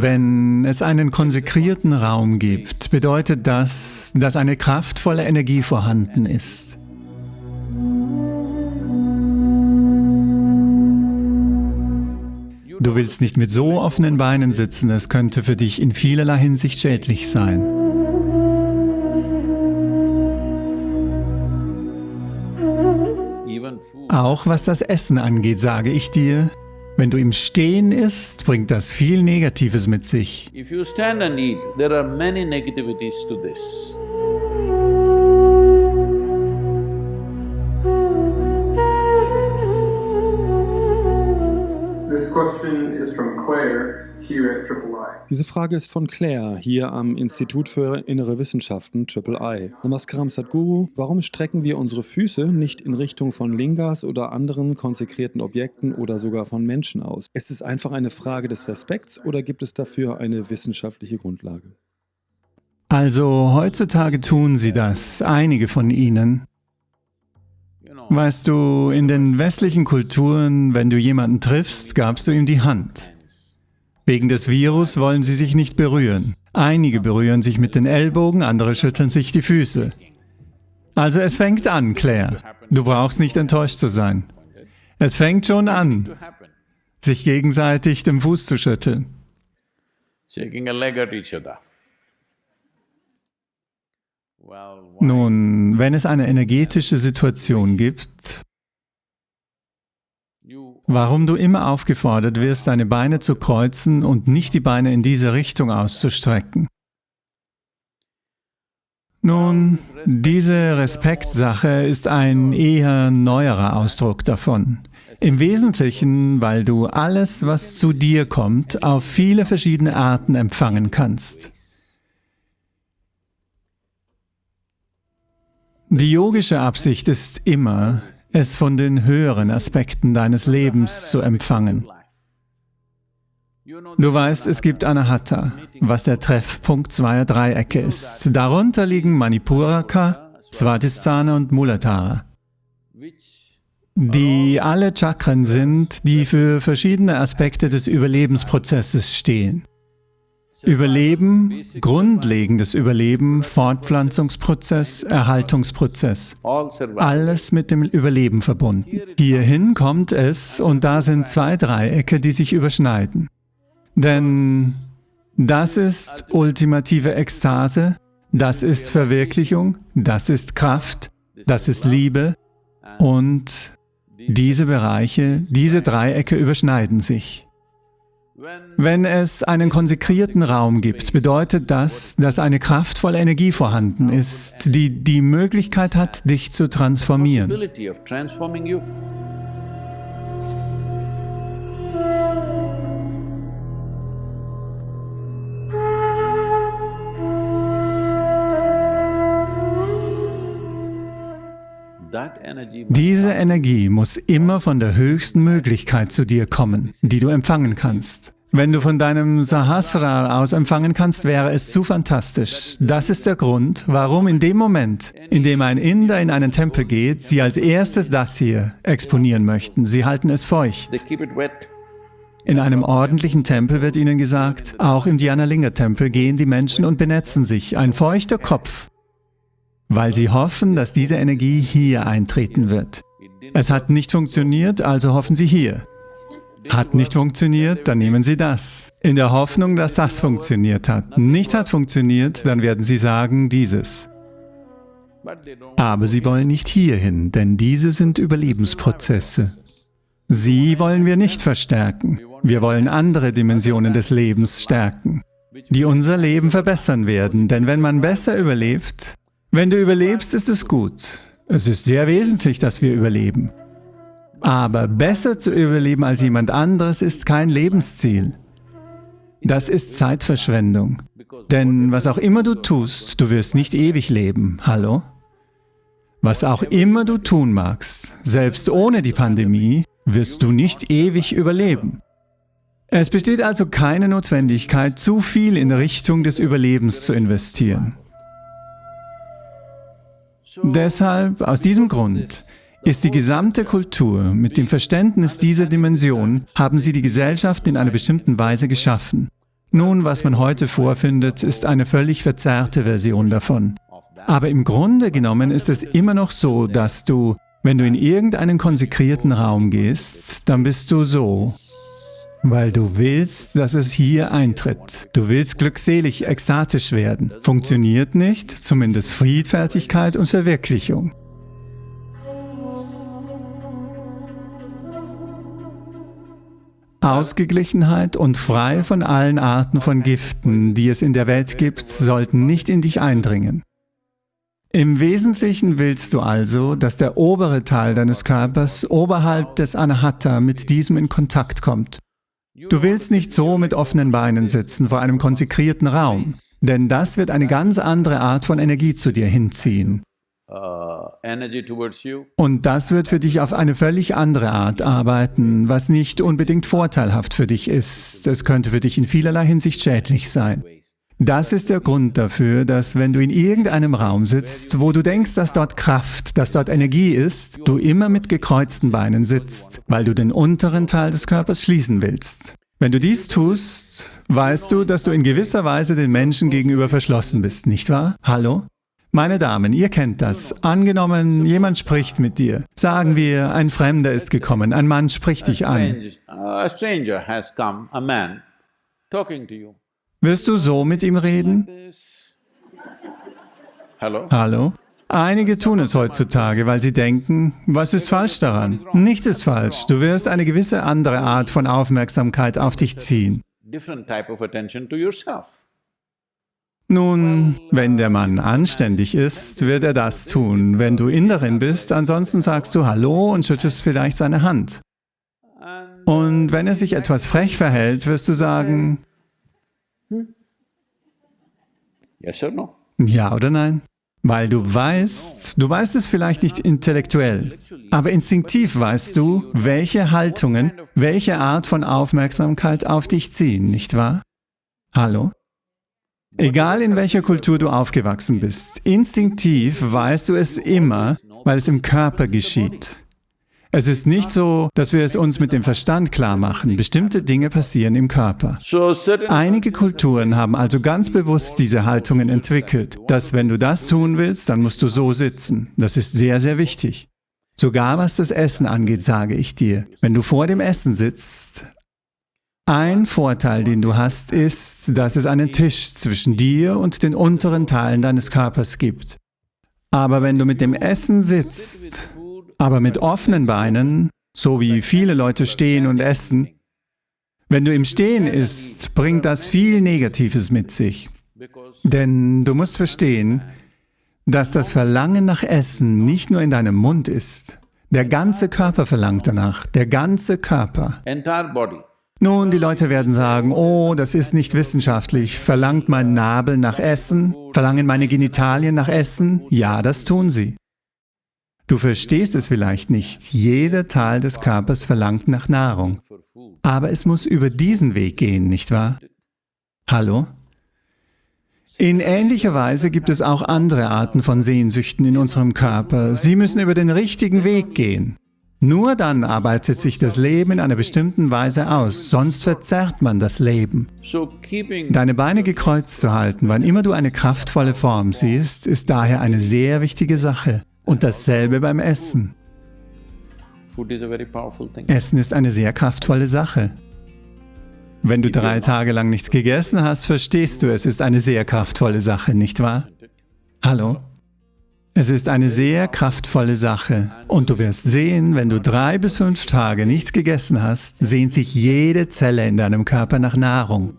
Wenn es einen konsekrierten Raum gibt, bedeutet das, dass eine kraftvolle Energie vorhanden ist. Du willst nicht mit so offenen Beinen sitzen, es könnte für dich in vielerlei Hinsicht schädlich sein. Auch was das Essen angeht, sage ich dir, wenn du im Stehen isst, bringt das viel Negatives mit sich. If you stand and eat, there are many negativities to this. This question is from Claire. Diese Frage ist von Claire, hier am Institut für Innere Wissenschaften III. Namaskaram Sadhguru, warum strecken wir unsere Füße nicht in Richtung von Lingas oder anderen konsekrierten Objekten oder sogar von Menschen aus? Ist es einfach eine Frage des Respekts oder gibt es dafür eine wissenschaftliche Grundlage? Also heutzutage tun sie das, einige von ihnen. Weißt du, in den westlichen Kulturen, wenn du jemanden triffst, gabst du ihm die Hand. Wegen des Virus wollen sie sich nicht berühren. Einige berühren sich mit den Ellbogen, andere schütteln sich die Füße. Also es fängt an, Claire. Du brauchst nicht enttäuscht zu sein. Es fängt schon an, sich gegenseitig den Fuß zu schütteln. Nun, wenn es eine energetische Situation gibt, Warum du immer aufgefordert wirst, deine Beine zu kreuzen und nicht die Beine in diese Richtung auszustrecken. Nun, diese Respektsache ist ein eher neuerer Ausdruck davon. Im Wesentlichen, weil du alles, was zu dir kommt, auf viele verschiedene Arten empfangen kannst. Die yogische Absicht ist immer, es von den höheren Aspekten deines Lebens zu empfangen. Du weißt, es gibt Anahata, was der Treffpunkt zweier Dreiecke ist. Darunter liegen Manipuraka, Svatisthana und Muladhara, die alle Chakren sind, die für verschiedene Aspekte des Überlebensprozesses stehen. Überleben, grundlegendes Überleben, Fortpflanzungsprozess, Erhaltungsprozess. Alles mit dem Überleben verbunden. Hierhin kommt es und da sind zwei Dreiecke, die sich überschneiden. Denn das ist ultimative Ekstase, das ist Verwirklichung, das ist Kraft, das ist Liebe und diese Bereiche, diese Dreiecke überschneiden sich. Wenn es einen konsekrierten Raum gibt, bedeutet das, dass eine kraftvolle Energie vorhanden ist, die die Möglichkeit hat, dich zu transformieren. Diese Energie muss immer von der höchsten Möglichkeit zu dir kommen, die du empfangen kannst. Wenn du von deinem Sahasrar aus empfangen kannst, wäre es zu fantastisch. Das ist der Grund, warum in dem Moment, in dem ein Inder in einen Tempel geht, sie als erstes das hier exponieren möchten. Sie halten es feucht. In einem ordentlichen Tempel wird ihnen gesagt, auch im Dhyanalinga-Tempel gehen die Menschen und benetzen sich. Ein feuchter Kopf weil sie hoffen, dass diese Energie hier eintreten wird. Es hat nicht funktioniert, also hoffen sie hier. Hat nicht funktioniert, dann nehmen sie das. In der Hoffnung, dass das funktioniert hat. Nicht hat funktioniert, dann werden sie sagen, dieses. Aber sie wollen nicht hierhin, denn diese sind Überlebensprozesse. Sie wollen wir nicht verstärken. Wir wollen andere Dimensionen des Lebens stärken, die unser Leben verbessern werden. Denn wenn man besser überlebt, wenn du überlebst, ist es gut. Es ist sehr wesentlich, dass wir überleben. Aber besser zu überleben als jemand anderes ist kein Lebensziel. Das ist Zeitverschwendung. Denn was auch immer du tust, du wirst nicht ewig leben. Hallo? Was auch immer du tun magst, selbst ohne die Pandemie, wirst du nicht ewig überleben. Es besteht also keine Notwendigkeit, zu viel in Richtung des Überlebens zu investieren. Deshalb, aus diesem Grund, ist die gesamte Kultur mit dem Verständnis dieser Dimension, haben sie die Gesellschaft in einer bestimmten Weise geschaffen. Nun, was man heute vorfindet, ist eine völlig verzerrte Version davon. Aber im Grunde genommen ist es immer noch so, dass du, wenn du in irgendeinen konsekrierten Raum gehst, dann bist du so, weil du willst, dass es hier eintritt. Du willst glückselig, ekstatisch werden. Funktioniert nicht, zumindest Friedfertigkeit und Verwirklichung. Ausgeglichenheit und frei von allen Arten von Giften, die es in der Welt gibt, sollten nicht in dich eindringen. Im Wesentlichen willst du also, dass der obere Teil deines Körpers oberhalb des Anahata mit diesem in Kontakt kommt. Du willst nicht so mit offenen Beinen sitzen vor einem konsekrierten Raum, denn das wird eine ganz andere Art von Energie zu dir hinziehen. Uh, Und das wird für dich auf eine völlig andere Art arbeiten, was nicht unbedingt vorteilhaft für dich ist. Es könnte für dich in vielerlei Hinsicht schädlich sein. Das ist der Grund dafür, dass wenn du in irgendeinem Raum sitzt, wo du denkst, dass dort Kraft, dass dort Energie ist, du immer mit gekreuzten Beinen sitzt, weil du den unteren Teil des Körpers schließen willst. Wenn du dies tust, weißt du, dass du in gewisser Weise den Menschen gegenüber verschlossen bist, nicht wahr? Hallo? Meine Damen, ihr kennt das. Angenommen, jemand spricht mit dir. Sagen wir, ein Fremder ist gekommen, ein Mann spricht dich an. Wirst du so mit ihm reden? Hallo? Einige tun es heutzutage, weil sie denken, was ist falsch daran? Nichts ist falsch. Du wirst eine gewisse andere Art von Aufmerksamkeit auf dich ziehen. Nun, wenn der Mann anständig ist, wird er das tun. Wenn du Inderin bist, ansonsten sagst du Hallo und schüttelst vielleicht seine Hand. Und wenn er sich etwas frech verhält, wirst du sagen, ja oder nein? Weil du weißt, du weißt es vielleicht nicht intellektuell, aber instinktiv weißt du, welche Haltungen, welche Art von Aufmerksamkeit auf dich ziehen, nicht wahr? Hallo? Egal in welcher Kultur du aufgewachsen bist, instinktiv weißt du es immer, weil es im Körper geschieht. Es ist nicht so, dass wir es uns mit dem Verstand klar machen. Bestimmte Dinge passieren im Körper. Einige Kulturen haben also ganz bewusst diese Haltungen entwickelt, dass wenn du das tun willst, dann musst du so sitzen. Das ist sehr, sehr wichtig. Sogar was das Essen angeht, sage ich dir. Wenn du vor dem Essen sitzt, ein Vorteil, den du hast, ist, dass es einen Tisch zwischen dir und den unteren Teilen deines Körpers gibt. Aber wenn du mit dem Essen sitzt, aber mit offenen Beinen, so wie viele Leute stehen und essen, wenn du im Stehen isst, bringt das viel Negatives mit sich. Denn du musst verstehen, dass das Verlangen nach Essen nicht nur in deinem Mund ist. Der ganze Körper verlangt danach, der ganze Körper. Nun, die Leute werden sagen, oh, das ist nicht wissenschaftlich. Verlangt mein Nabel nach Essen? Verlangen meine Genitalien nach Essen? Ja, das tun sie. Du verstehst es vielleicht nicht. Jeder Teil des Körpers verlangt nach Nahrung. Aber es muss über diesen Weg gehen, nicht wahr? Hallo? In ähnlicher Weise gibt es auch andere Arten von Sehnsüchten in unserem Körper. Sie müssen über den richtigen Weg gehen. Nur dann arbeitet sich das Leben in einer bestimmten Weise aus, sonst verzerrt man das Leben. Deine Beine gekreuzt zu halten, wann immer du eine kraftvolle Form siehst, ist daher eine sehr wichtige Sache. Und dasselbe beim Essen. Essen ist eine sehr kraftvolle Sache. Wenn du drei Tage lang nichts gegessen hast, verstehst du, es ist eine sehr kraftvolle Sache, nicht wahr? Hallo? Es ist eine sehr kraftvolle Sache und du wirst sehen, wenn du drei bis fünf Tage nichts gegessen hast, sehnt sich jede Zelle in deinem Körper nach Nahrung.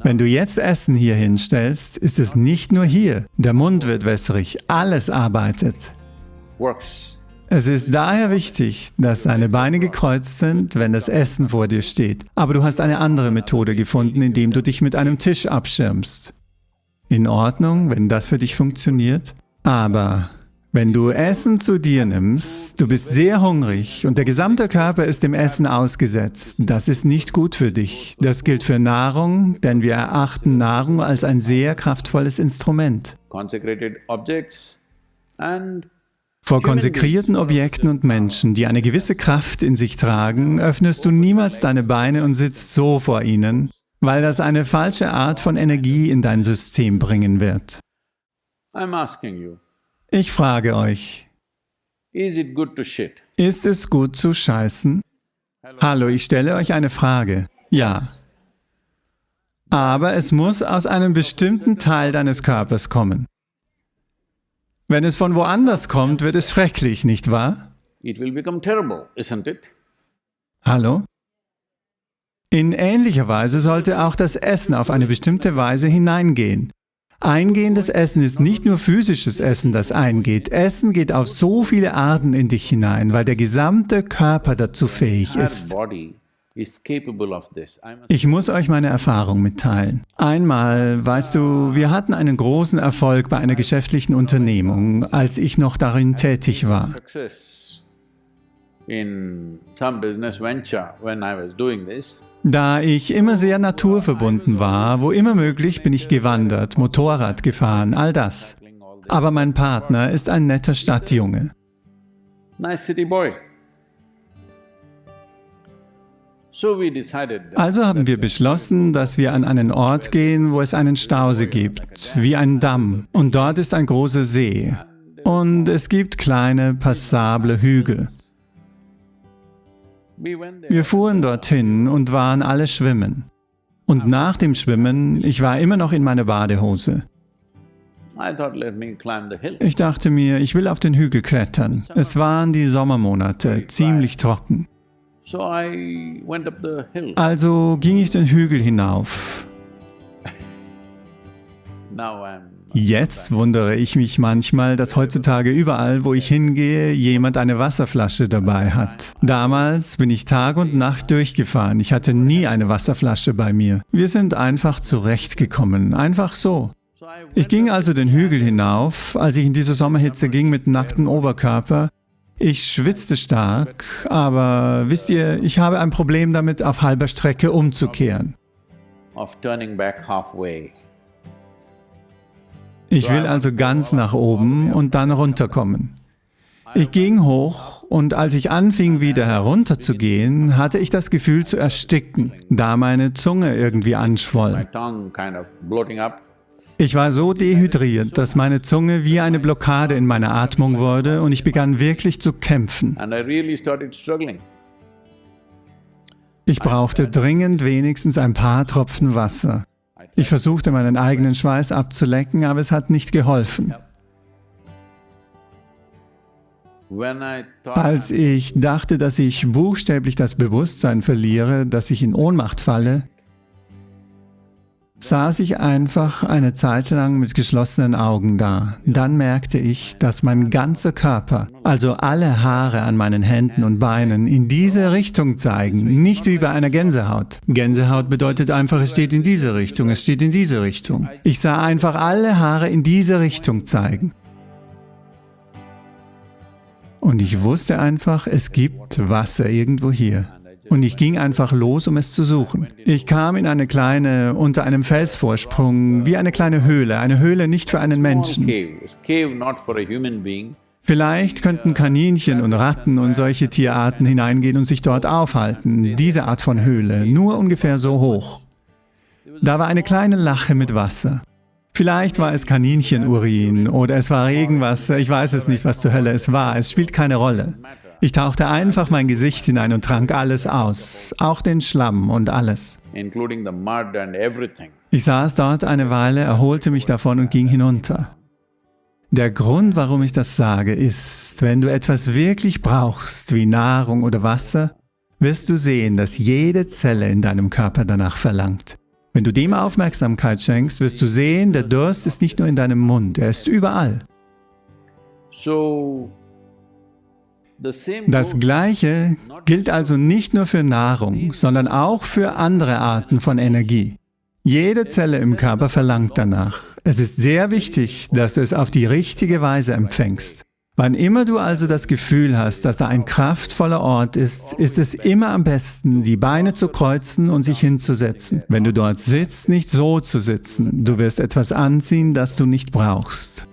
Wenn du jetzt Essen hier hinstellst, ist es nicht nur hier. Der Mund wird wässrig, alles arbeitet. Es ist daher wichtig, dass deine Beine gekreuzt sind, wenn das Essen vor dir steht. Aber du hast eine andere Methode gefunden, indem du dich mit einem Tisch abschirmst. In Ordnung, wenn das für dich funktioniert? Aber wenn du Essen zu dir nimmst, du bist sehr hungrig und der gesamte Körper ist dem Essen ausgesetzt, das ist nicht gut für dich. Das gilt für Nahrung, denn wir erachten Nahrung als ein sehr kraftvolles Instrument. Vor konsekrierten Objekten und Menschen, die eine gewisse Kraft in sich tragen, öffnest du niemals deine Beine und sitzt so vor ihnen, weil das eine falsche Art von Energie in dein System bringen wird. Ich frage euch, ist es gut zu scheißen? Hallo, ich stelle euch eine Frage. Ja. Aber es muss aus einem bestimmten Teil deines Körpers kommen. Wenn es von woanders kommt, wird es schrecklich, nicht wahr? Hallo? In ähnlicher Weise sollte auch das Essen auf eine bestimmte Weise hineingehen. Eingehendes Essen ist nicht nur physisches Essen, das eingeht. Essen geht auf so viele Arten in dich hinein, weil der gesamte Körper dazu fähig ist. Ich muss euch meine Erfahrung mitteilen. Einmal, weißt du, wir hatten einen großen Erfolg bei einer geschäftlichen Unternehmung, als ich noch darin tätig war. Da ich immer sehr naturverbunden war, wo immer möglich bin ich gewandert, Motorrad gefahren, all das. Aber mein Partner ist ein netter Stadtjunge. Also haben wir beschlossen, dass wir an einen Ort gehen, wo es einen Stausee gibt, wie ein Damm. Und dort ist ein großer See. Und es gibt kleine, passable Hügel. Wir fuhren dorthin und waren alle schwimmen. Und nach dem Schwimmen, ich war immer noch in meiner Badehose. Ich dachte mir, ich will auf den Hügel klettern. Es waren die Sommermonate, ziemlich trocken. Also ging ich den Hügel hinauf. Jetzt wundere ich mich manchmal, dass heutzutage überall, wo ich hingehe, jemand eine Wasserflasche dabei hat. Damals bin ich Tag und Nacht durchgefahren. Ich hatte nie eine Wasserflasche bei mir. Wir sind einfach zurechtgekommen, einfach so. Ich ging also den Hügel hinauf, als ich in diese Sommerhitze ging mit nacktem Oberkörper. Ich schwitzte stark, aber wisst ihr, ich habe ein Problem damit, auf halber Strecke umzukehren. Ich will also ganz nach oben und dann runterkommen. Ich ging hoch und als ich anfing, wieder herunterzugehen, hatte ich das Gefühl zu ersticken, da meine Zunge irgendwie anschwoll. Ich war so dehydriert, dass meine Zunge wie eine Blockade in meiner Atmung wurde und ich begann wirklich zu kämpfen. Ich brauchte dringend wenigstens ein paar Tropfen Wasser. Ich versuchte meinen eigenen Schweiß abzulecken, aber es hat nicht geholfen. Als ich dachte, dass ich buchstäblich das Bewusstsein verliere, dass ich in Ohnmacht falle, saß ich einfach eine Zeit lang mit geschlossenen Augen da. Dann merkte ich, dass mein ganzer Körper, also alle Haare an meinen Händen und Beinen, in diese Richtung zeigen, nicht wie bei einer Gänsehaut. Gänsehaut bedeutet einfach, es steht in diese Richtung, es steht in diese Richtung. Ich sah einfach alle Haare in diese Richtung zeigen. Und ich wusste einfach, es gibt Wasser irgendwo hier. Und ich ging einfach los, um es zu suchen. Ich kam in eine kleine, unter einem Felsvorsprung, wie eine kleine Höhle, eine Höhle nicht für einen Menschen. Vielleicht könnten Kaninchen und Ratten und solche Tierarten hineingehen und sich dort aufhalten, diese Art von Höhle, nur ungefähr so hoch. Da war eine kleine Lache mit Wasser. Vielleicht war es Kaninchenurin oder es war Regenwasser, ich weiß es nicht, was zur Hölle es war, es spielt keine Rolle. Ich tauchte einfach mein Gesicht hinein und trank alles aus, auch den Schlamm und alles. Ich saß dort eine Weile, erholte mich davon und ging hinunter. Der Grund, warum ich das sage, ist, wenn du etwas wirklich brauchst, wie Nahrung oder Wasser, wirst du sehen, dass jede Zelle in deinem Körper danach verlangt. Wenn du dem Aufmerksamkeit schenkst, wirst du sehen, der Durst ist nicht nur in deinem Mund, er ist überall. So das Gleiche gilt also nicht nur für Nahrung, sondern auch für andere Arten von Energie. Jede Zelle im Körper verlangt danach. Es ist sehr wichtig, dass du es auf die richtige Weise empfängst. Wann immer du also das Gefühl hast, dass da ein kraftvoller Ort ist, ist es immer am besten, die Beine zu kreuzen und sich hinzusetzen. Wenn du dort sitzt, nicht so zu sitzen. Du wirst etwas anziehen, das du nicht brauchst.